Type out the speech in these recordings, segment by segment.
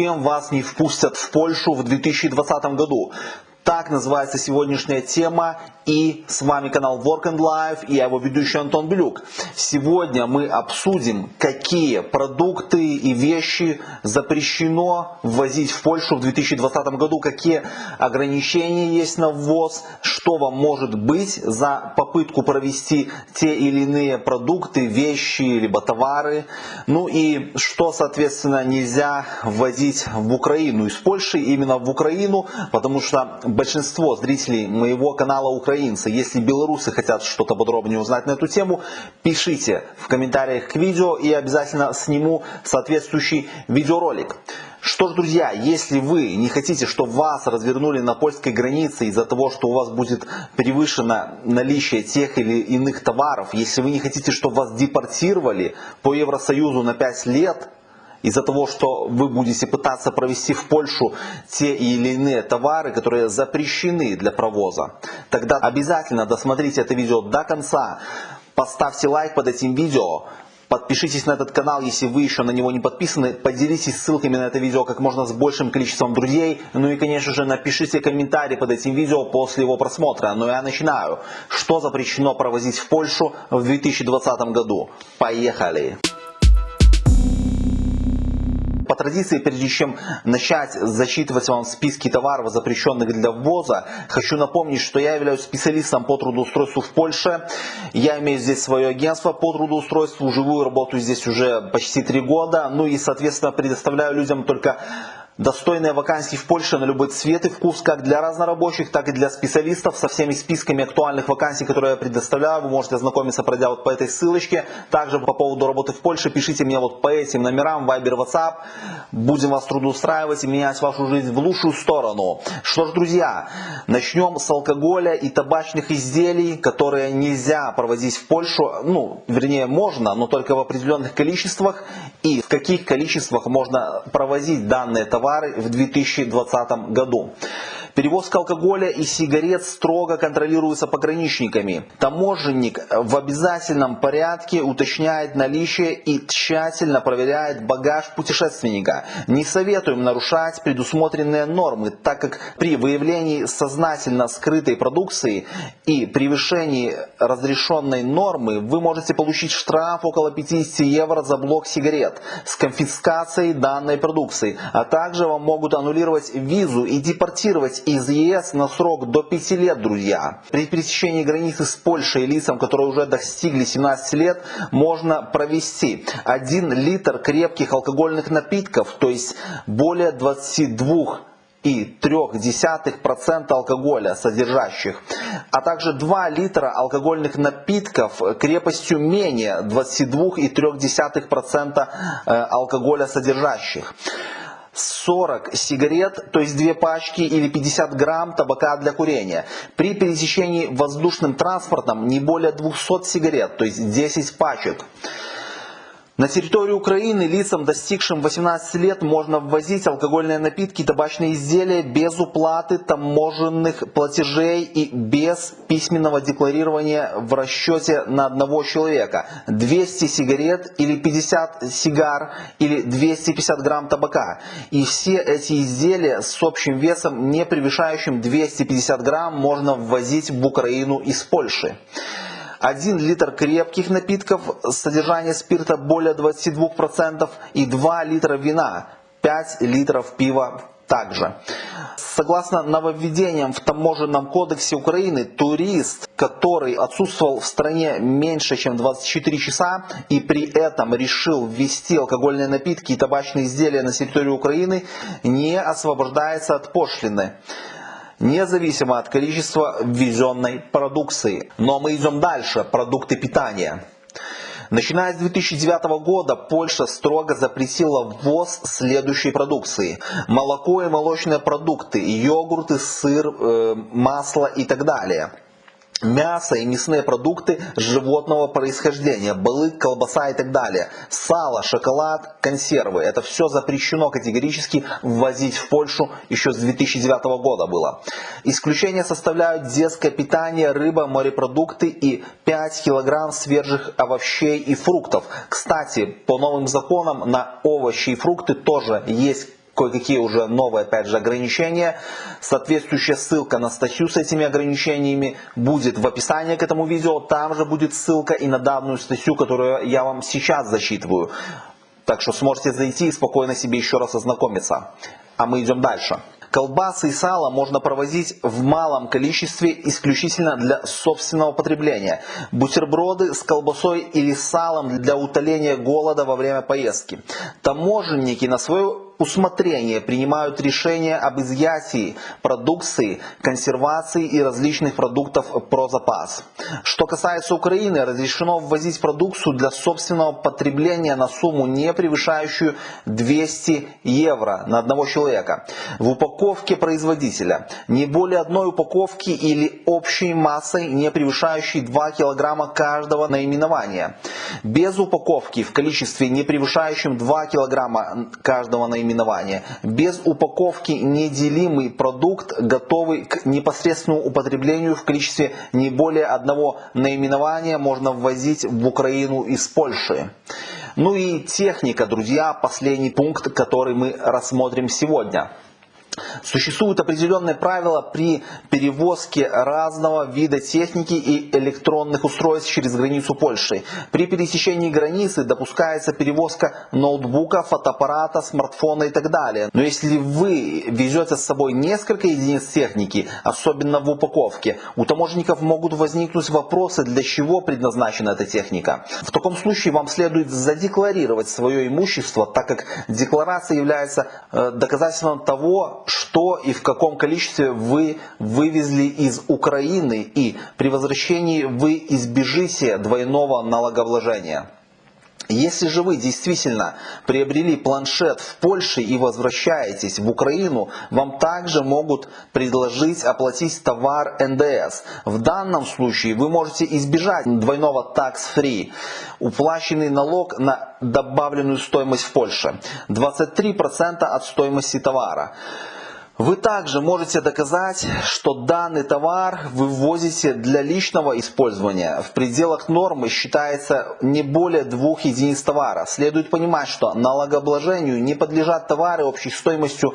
Зачем вас не впустят в Польшу в 2020 году? Так называется сегодняшняя тема. И с вами канал Work and Life и я его ведущий Антон Белюк. Сегодня мы обсудим, какие продукты и вещи запрещено ввозить в Польшу в 2020 году, какие ограничения есть на ввоз, что вам может быть за попытку провести те или иные продукты, вещи, либо товары. Ну и что, соответственно, нельзя ввозить в Украину из Польши, именно в Украину, потому что большинство зрителей моего канала украинцы. Если белорусы хотят что-то подробнее узнать на эту тему, пишите в комментариях к видео и обязательно сниму соответствующий видеоролик. Что ж, друзья, если вы не хотите, чтобы вас развернули на польской границе из-за того, что у вас будет превышено наличие тех или иных товаров, если вы не хотите, чтобы вас депортировали по Евросоюзу на 5 лет, из-за того, что вы будете пытаться провести в Польшу те или иные товары, которые запрещены для провоза, тогда обязательно досмотрите это видео до конца, поставьте лайк под этим видео, Подпишитесь на этот канал, если вы еще на него не подписаны. Поделитесь ссылками на это видео как можно с большим количеством друзей. Ну и, конечно же, напишите комментарий под этим видео после его просмотра. Но я начинаю. Что запрещено провозить в Польшу в 2020 году? Поехали! По традиции, прежде чем начать зачитывать вам списки товаров, запрещенных для ввоза, хочу напомнить, что я являюсь специалистом по трудоустройству в Польше. Я имею здесь свое агентство по трудоустройству, живую работаю здесь уже почти три года. Ну и, соответственно, предоставляю людям только Достойные вакансии в Польше на любой цвет и вкус, как для разнорабочих, так и для специалистов. Со всеми списками актуальных вакансий, которые я предоставляю, вы можете ознакомиться, пройдя вот по этой ссылочке. Также по поводу работы в Польше пишите мне вот по этим номерам, Viber, WhatsApp. Будем вас трудоустраивать и менять вашу жизнь в лучшую сторону. Что ж, друзья, начнем с алкоголя и табачных изделий, которые нельзя проводить в Польшу. Ну, вернее, можно, но только в определенных количествах. И в каких количествах можно провозить данные товары товары в 2020 году. Перевозка алкоголя и сигарет строго контролируется пограничниками. Таможенник в обязательном порядке уточняет наличие и тщательно проверяет багаж путешественника. Не советуем нарушать предусмотренные нормы, так как при выявлении сознательно скрытой продукции и превышении разрешенной нормы вы можете получить штраф около 50 евро за блок сигарет с конфискацией данной продукции, а также вам могут аннулировать визу и депортировать из ЕС на срок до 5 лет, друзья. При пересечении границы с Польшей лицам, которые уже достигли 17 лет, можно провести 1 литр крепких алкогольных напитков, то есть более 22 и 0,3% алкоголя содержащих, а также 2 литра алкогольных напитков крепостью менее 22,3% э, алкоголя содержащих. 40 сигарет, то есть две пачки или 50 грамм табака для курения. При пересечении воздушным транспортом не более 200 сигарет, то есть 10 пачек. На территорию Украины лицам, достигшим 18 лет, можно ввозить алкогольные напитки и табачные изделия без уплаты таможенных платежей и без письменного декларирования в расчете на одного человека. 200 сигарет или 50 сигар или 250 грамм табака. И все эти изделия с общим весом, не превышающим 250 грамм, можно ввозить в Украину из Польши. 1 литр крепких напитков, содержание спирта более 22% и 2 литра вина, 5 литров пива также. Согласно нововведениям в таможенном кодексе Украины, турист, который отсутствовал в стране меньше, чем 24 часа и при этом решил ввести алкогольные напитки и табачные изделия на территорию Украины, не освобождается от пошлины независимо от количества ввезенной продукции. Но мы идем дальше. Продукты питания. Начиная с 2009 года Польша строго запретила ввоз следующей продукции. Молоко и молочные продукты, йогурты, сыр, э, масло и так далее мясо и мясные продукты животного происхождения, балык, колбаса и так далее, сало, шоколад, консервы. Это все запрещено категорически ввозить в Польшу еще с 2009 года было. Исключение составляют детское питание, рыба, морепродукты и 5 килограмм свежих овощей и фруктов. Кстати, по новым законам на овощи и фрукты тоже есть кое-какие уже новые, опять же, ограничения. Соответствующая ссылка на статью с этими ограничениями будет в описании к этому видео. Там же будет ссылка и на данную статью, которую я вам сейчас зачитываю. Так что сможете зайти и спокойно себе еще раз ознакомиться. А мы идем дальше. Колбасы и сало можно провозить в малом количестве исключительно для собственного потребления. Бутерброды с колбасой или салом для утоления голода во время поездки. Таможенники на свою усмотрение принимают решения об изъятии продукции, консервации и различных продуктов про запас. Что касается Украины, разрешено ввозить продукцию для собственного потребления на сумму не превышающую 200 евро на одного человека. В упаковке производителя не более одной упаковки или общей массой, не превышающей 2 килограмма каждого наименования. Без упаковки в количестве не превышающем 2 килограмма каждого наименования наименования. Без упаковки неделимый продукт, готовый к непосредственному употреблению в количестве не более одного наименования можно ввозить в Украину из Польши. Ну и техника, друзья, последний пункт, который мы рассмотрим сегодня. Существуют определенные правила при перевозке разного вида техники и электронных устройств через границу Польши. При пересечении границы допускается перевозка ноутбука, фотоаппарата, смартфона и так далее. Но если вы везете с собой несколько единиц техники, особенно в упаковке, у таможенников могут возникнуть вопросы, для чего предназначена эта техника. В таком случае вам следует задекларировать свое имущество, так как декларация является э, доказательством того, что и в каком количестве вы вывезли из Украины и при возвращении вы избежите двойного налогообложения. Если же вы действительно приобрели планшет в Польше и возвращаетесь в Украину, вам также могут предложить оплатить товар НДС. В данном случае вы можете избежать двойного tax-free, уплаченный налог на добавленную стоимость в Польше, 23% от стоимости товара. Вы также можете доказать, что данный товар вы ввозите для личного использования. В пределах нормы считается не более двух единиц товара. Следует понимать, что налогообложению не подлежат товары общей стоимостью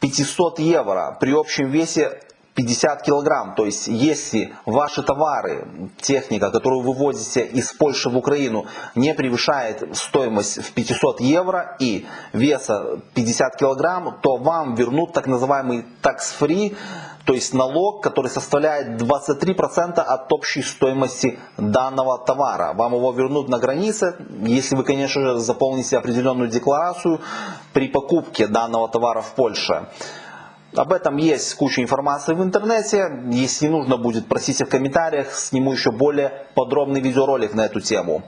500 евро при общем весе 50 килограмм. То есть, если ваши товары, техника, которую вы возите из Польши в Украину, не превышает стоимость в 500 евро и веса 50 килограмм, то вам вернут так называемый tax-free, то есть налог, который составляет 23% от общей стоимости данного товара. Вам его вернут на границе, если вы, конечно же, заполните определенную декларацию при покупке данного товара в Польше. Об этом есть куча информации в интернете. Если нужно будет, просите в комментариях, сниму еще более подробный видеоролик на эту тему.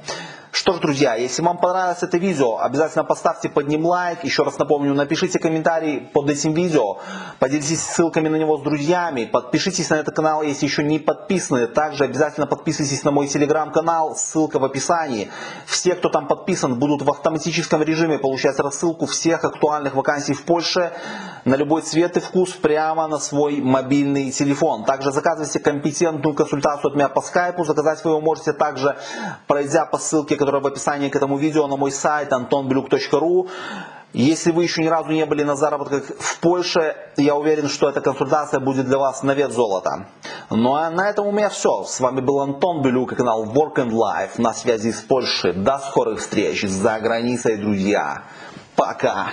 Что ж, друзья, если вам понравилось это видео, обязательно поставьте под ним лайк. Еще раз напомню, напишите комментарий под этим видео. Поделитесь ссылками на него с друзьями. Подпишитесь на этот канал, если еще не подписаны. Также обязательно подписывайтесь на мой телеграм-канал. Ссылка в описании. Все, кто там подписан, будут в автоматическом режиме получать рассылку всех актуальных вакансий в Польше на любой цвет и вкус прямо на свой мобильный телефон. Также заказывайте компетентную консультацию от меня по скайпу. Заказать вы его можете также, пройдя по ссылке, которая в описании к этому видео на мой сайт antonblюк.ru. Если вы еще ни разу не были на заработках в Польше, я уверен, что эта консультация будет для вас на вес золота. Ну а на этом у меня все. С вами был Антон Белюк и канал Work and Life на связи с Польшей. До скорых встреч за границей, друзья. Пока!